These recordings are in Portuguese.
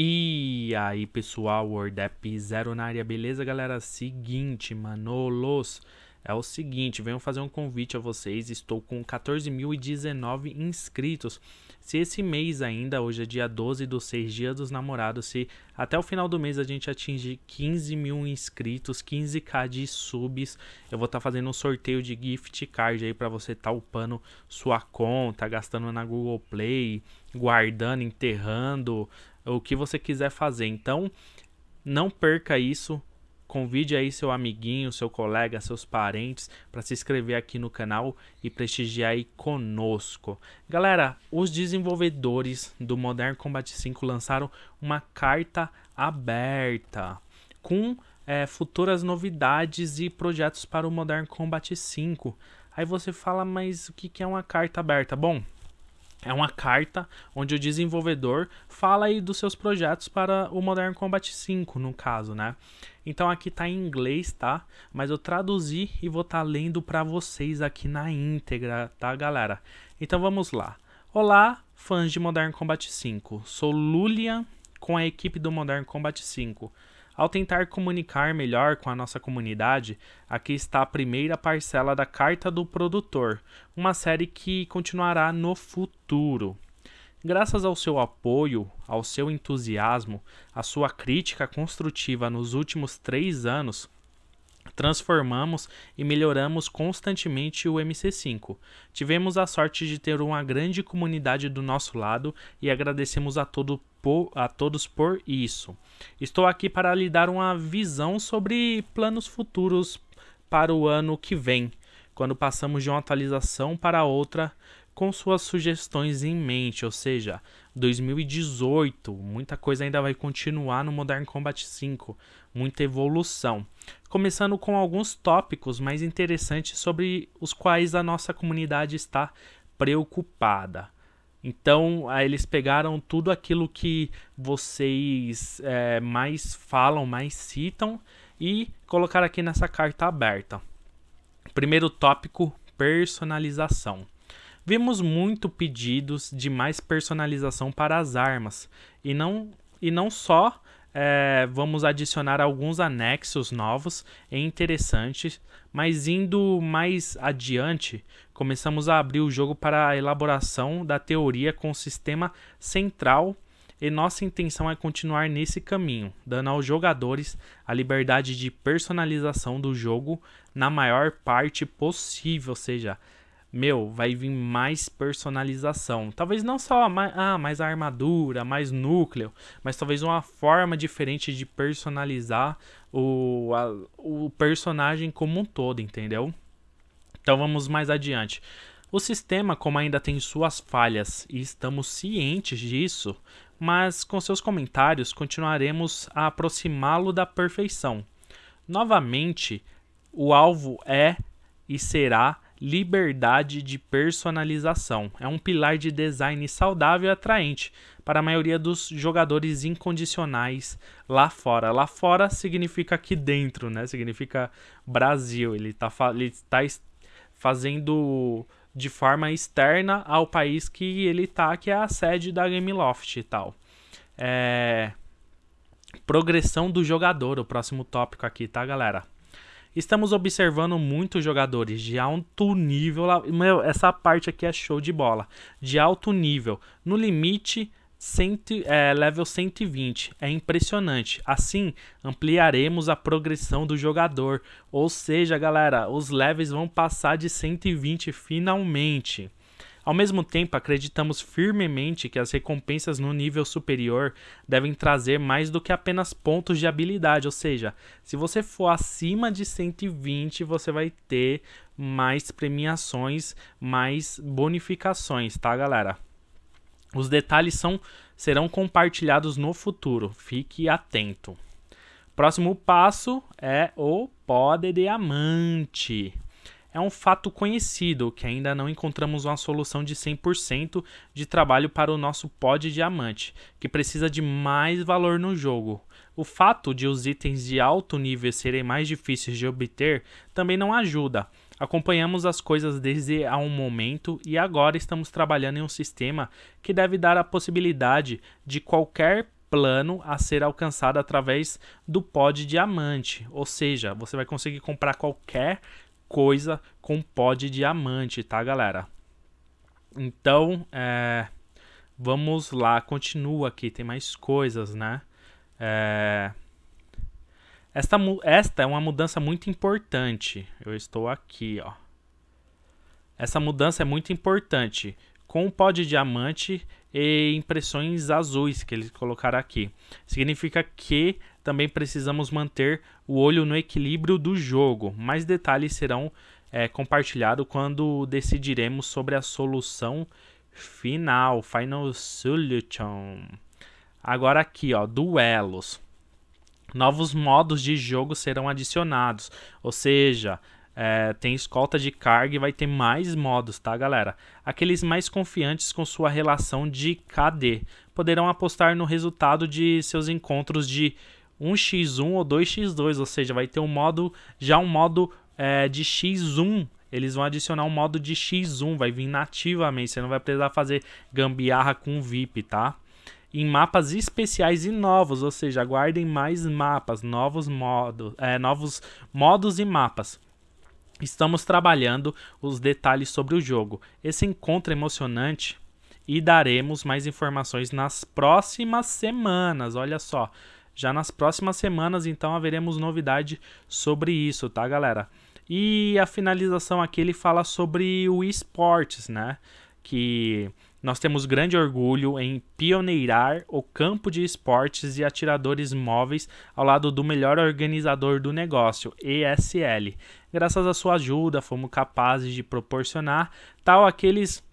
E aí, pessoal, WordApp Zero na área, beleza, galera? Seguinte, manolos, é o seguinte, venho fazer um convite a vocês, estou com 14.019 inscritos. Se esse mês ainda, hoje é dia 12 do 6, dia dos namorados, se até o final do mês a gente atingir 15 mil inscritos, 15k de subs, eu vou estar tá fazendo um sorteio de gift card aí para você estar tá upando sua conta, gastando na Google Play, guardando, enterrando, o que você quiser fazer. Então, não perca isso. Convide aí seu amiguinho, seu colega, seus parentes para se inscrever aqui no canal e prestigiar aí conosco. Galera, os desenvolvedores do Modern Combat 5 lançaram uma carta aberta com é, futuras novidades e projetos para o Modern Combat 5. Aí você fala, mas o que é uma carta aberta? Bom, é uma carta onde o desenvolvedor fala aí dos seus projetos para o Modern Combat 5, no caso, né? Então aqui tá em inglês, tá? Mas eu traduzi e vou estar tá lendo para vocês aqui na íntegra, tá, galera? Então vamos lá. Olá, fãs de Modern Combat 5. Sou Lulian com a equipe do Modern Combat 5. Ao tentar comunicar melhor com a nossa comunidade, aqui está a primeira parcela da Carta do Produtor, uma série que continuará no futuro. Graças ao seu apoio, ao seu entusiasmo, à sua crítica construtiva nos últimos três anos, transformamos e melhoramos constantemente o MC5. Tivemos a sorte de ter uma grande comunidade do nosso lado e agradecemos a todo por, a todos por isso. Estou aqui para lhe dar uma visão sobre planos futuros para o ano que vem, quando passamos de uma atualização para outra com suas sugestões em mente, ou seja, 2018, muita coisa ainda vai continuar no Modern Combat 5, muita evolução. Começando com alguns tópicos mais interessantes sobre os quais a nossa comunidade está preocupada. Então, eles pegaram tudo aquilo que vocês é, mais falam, mais citam e colocaram aqui nessa carta aberta. Primeiro tópico: personalização. Vimos muito pedidos de mais personalização para as armas. E não, e não só é, vamos adicionar alguns anexos novos e interessantes, mas indo mais adiante, começamos a abrir o jogo para a elaboração da teoria com o sistema central e nossa intenção é continuar nesse caminho, dando aos jogadores a liberdade de personalização do jogo na maior parte possível, ou seja, meu, vai vir mais personalização. Talvez não só mais, ah, mais armadura, mais núcleo, mas talvez uma forma diferente de personalizar o, a, o personagem como um todo, entendeu? Então vamos mais adiante. O sistema, como ainda tem suas falhas e estamos cientes disso, mas com seus comentários continuaremos a aproximá-lo da perfeição. Novamente, o alvo é e será liberdade de personalização. É um pilar de design saudável e atraente para a maioria dos jogadores incondicionais lá fora. Lá fora significa aqui dentro, né? Significa Brasil. Ele está ele tá fazendo de forma externa ao país que ele está, que é a sede da Gameloft e tal. É... Progressão do jogador, o próximo tópico aqui, tá, galera? Estamos observando muitos jogadores de alto nível. Meu, essa parte aqui é show de bola. De alto nível. No limite, cento, é, level 120. É impressionante. Assim, ampliaremos a progressão do jogador. Ou seja, galera, os levels vão passar de 120 finalmente. Ao mesmo tempo, acreditamos firmemente que as recompensas no nível superior devem trazer mais do que apenas pontos de habilidade, ou seja, se você for acima de 120, você vai ter mais premiações, mais bonificações, tá, galera? Os detalhes são, serão compartilhados no futuro, fique atento. Próximo passo é o pó de diamante é um fato conhecido que ainda não encontramos uma solução de 100% de trabalho para o nosso pó de diamante, que precisa de mais valor no jogo. O fato de os itens de alto nível serem mais difíceis de obter também não ajuda. Acompanhamos as coisas desde há um momento e agora estamos trabalhando em um sistema que deve dar a possibilidade de qualquer plano a ser alcançado através do pod diamante. Ou seja, você vai conseguir comprar qualquer coisa com pod diamante, tá, galera? Então, é, vamos lá, continua aqui, tem mais coisas, né? É, esta, esta é uma mudança muito importante. Eu estou aqui, ó. Essa mudança é muito importante. Com o pó de diamante e impressões azuis que eles colocaram aqui. Significa que também precisamos manter o olho no equilíbrio do jogo. Mais detalhes serão é, compartilhados quando decidiremos sobre a solução final, Final Solution. Agora aqui, ó, duelos. Novos modos de jogo serão adicionados, ou seja, é, tem escolta de carga e vai ter mais modos, tá, galera? Aqueles mais confiantes com sua relação de KD poderão apostar no resultado de seus encontros de 1x1 ou 2x2, ou seja, vai ter um modo, já um modo é, de x1 eles vão adicionar um modo de X1, vai vir nativamente, você não vai precisar fazer gambiarra com VIP, tá? Em mapas especiais e novos, ou seja, aguardem mais mapas, novos modos, é, novos modos e mapas. Estamos trabalhando os detalhes sobre o jogo. Esse encontro emocionante e daremos mais informações nas próximas semanas. Olha só, já nas próximas semanas então haveremos novidade sobre isso, tá, galera? E a finalização aqui ele fala sobre o esportes, né? Que nós temos grande orgulho em pioneirar o campo de esportes e atiradores móveis ao lado do melhor organizador do negócio, ESL. Graças à sua ajuda, fomos capazes de proporcionar tal aqueles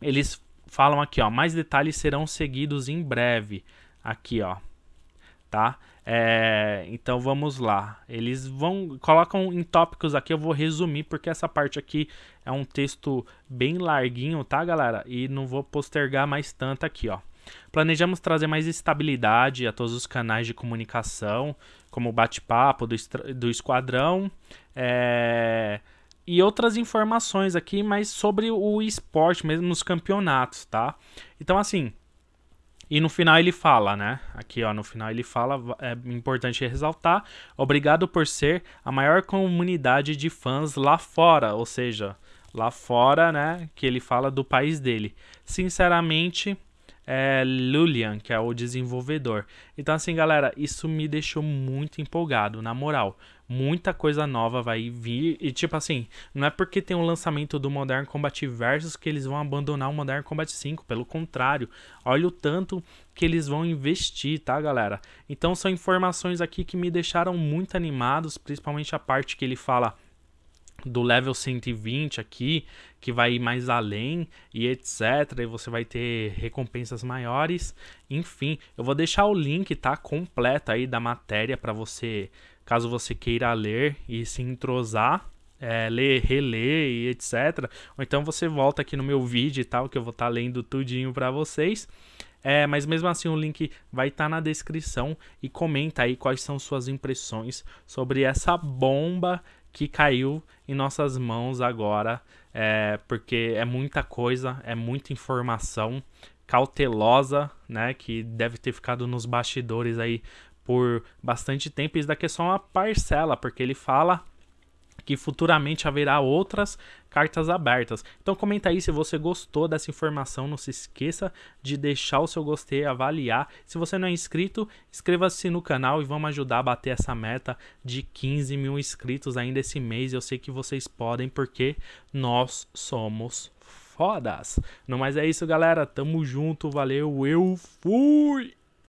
eles falam aqui, ó, mais detalhes serão seguidos em breve. Aqui, ó, tá? É, então vamos lá. Eles vão colocam em tópicos aqui, eu vou resumir porque essa parte aqui é um texto bem larguinho, tá, galera? E não vou postergar mais tanto aqui, ó. Planejamos trazer mais estabilidade a todos os canais de comunicação, como o bate-papo do, do esquadrão, é, e outras informações aqui, mas sobre o esporte mesmo nos campeonatos, tá? Então, assim, e no final ele fala, né? Aqui, ó, no final ele fala, é importante ressaltar, obrigado por ser a maior comunidade de fãs lá fora, ou seja, lá fora, né, que ele fala do país dele. Sinceramente, é Lulian, que é o desenvolvedor. Então, assim, galera, isso me deixou muito empolgado, na moral. Muita coisa nova vai vir. E, tipo assim, não é porque tem o um lançamento do Modern Combat Versus que eles vão abandonar o Modern Combat 5. Pelo contrário, olha o tanto que eles vão investir, tá, galera? Então, são informações aqui que me deixaram muito animados, principalmente a parte que ele fala do level 120 aqui, que vai ir mais além e etc. E você vai ter recompensas maiores. Enfim, eu vou deixar o link, tá? Completo aí da matéria para você, caso você queira ler e se entrosar. É, ler, reler e etc. Ou então você volta aqui no meu vídeo e tal, que eu vou estar tá lendo tudinho para vocês. É, mas mesmo assim o link vai estar tá na descrição e comenta aí quais são suas impressões sobre essa bomba que caiu em nossas mãos agora, é, porque é muita coisa, é muita informação cautelosa, né, que deve ter ficado nos bastidores aí por bastante tempo. Isso daqui é só uma parcela, porque ele fala que futuramente haverá outras cartas abertas. Então comenta aí se você gostou dessa informação, não se esqueça de deixar o seu gostei, avaliar. Se você não é inscrito, inscreva-se no canal e vamos ajudar a bater essa meta de 15 mil inscritos ainda esse mês. Eu sei que vocês podem porque nós somos fodas. Não mais é isso, galera. Tamo junto, valeu, eu fui!